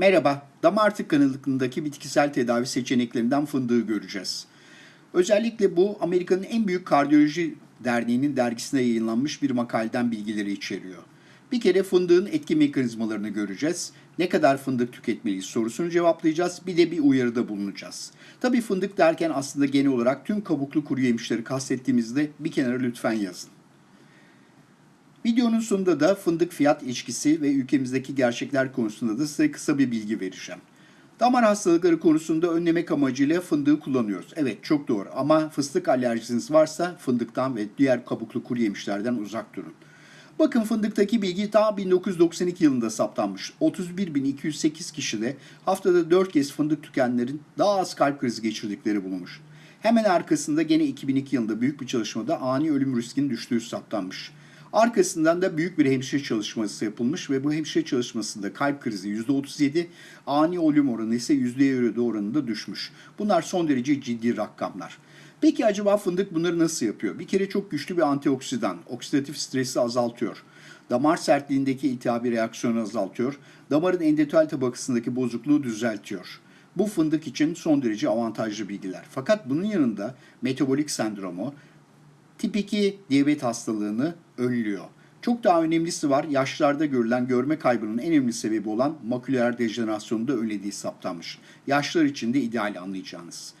Merhaba, damar tıkanıklığındaki bitkisel tedavi seçeneklerinden fındığı göreceğiz. Özellikle bu Amerika'nın en büyük kardiyoloji derneğinin dergisine yayınlanmış bir makaleden bilgileri içeriyor. Bir kere fındığın etki mekanizmalarını göreceğiz. Ne kadar fındık tüketmeliyiz sorusunu cevaplayacağız. Bir de bir uyarıda bulunacağız. Tabii fındık derken aslında genel olarak tüm kabuklu kuru yemişleri kastettiğimizde bir kenara lütfen yazın. Videonun sonunda da fındık fiyat ilişkisi ve ülkemizdeki gerçekler konusunda da size kısa bir bilgi vereceğim. Damar hastalıkları konusunda önlemek amacıyla fındığı kullanıyoruz. Evet çok doğru ama fıstık alerjiniz varsa fındıktan ve diğer kabuklu kuru yemişlerden uzak durun. Bakın fındıktaki bilgi daha 1992 yılında saptanmış. 31.208 kişide haftada 4 kez fındık tükenlerin daha az kalp krizi geçirdikleri bulunmuş. Hemen arkasında gene 2002 yılında büyük bir çalışmada ani ölüm riskinin düştüğü saptanmış. Arkasından da büyük bir hemşire çalışması yapılmış ve bu hemşire çalışmasında kalp krizi %37, ani ölüm oranı ise %7 oranında düşmüş. Bunlar son derece ciddi rakamlar. Peki acaba fındık bunları nasıl yapıyor? Bir kere çok güçlü bir antioksidan, oksidatif stresi azaltıyor. Damar sertliğindeki iltihabi reaksiyonu azaltıyor. Damarın endotel tabakasındaki bozukluğu düzeltiyor. Bu fındık için son derece avantajlı bilgiler. Fakat bunun yanında metabolik sendromu, Tip 2 diyabet hastalığını önlüyor. Çok daha önemlisi var. Yaşlarda görülen görme kaybının en önemli sebebi olan maküler dejenerasyonu da önlediği saptanmış. Yaşlar için de ideal anlayacağınız.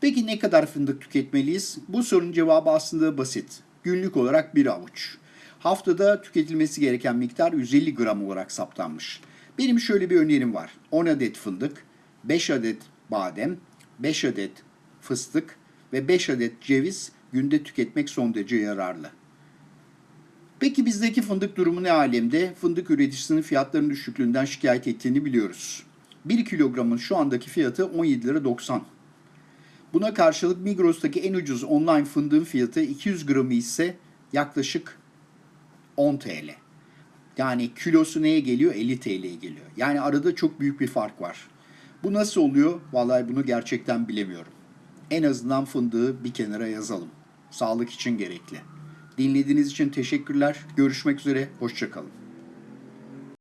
Peki ne kadar fındık tüketmeliyiz? Bu sorunun cevabı aslında basit. Günlük olarak bir avuç. Haftada tüketilmesi gereken miktar 150 gram olarak saptanmış. Benim şöyle bir önerim var. 10 adet fındık, 5 adet badem, 5 adet fıstık ve 5 adet ceviz günde tüketmek son derece yararlı. Peki bizdeki fındık durumu ne alemde? Fındık üreticisinin fiyatlarının düşüklüğünden şikayet ettiğini biliyoruz. 1 kilogramın şu andaki fiyatı 17 lira 90. Buna karşılık Migros'taki en ucuz online fındığın fiyatı 200 gramı ise yaklaşık 10 TL. Yani kilosu neye geliyor? 50 TL'ye geliyor. Yani arada çok büyük bir fark var. Bu nasıl oluyor? Vallahi bunu gerçekten bilemiyorum. En azından fındığı bir kenara yazalım. Sağlık için gerekli. Dinlediğiniz için teşekkürler. Görüşmek üzere. Hoşçakalın.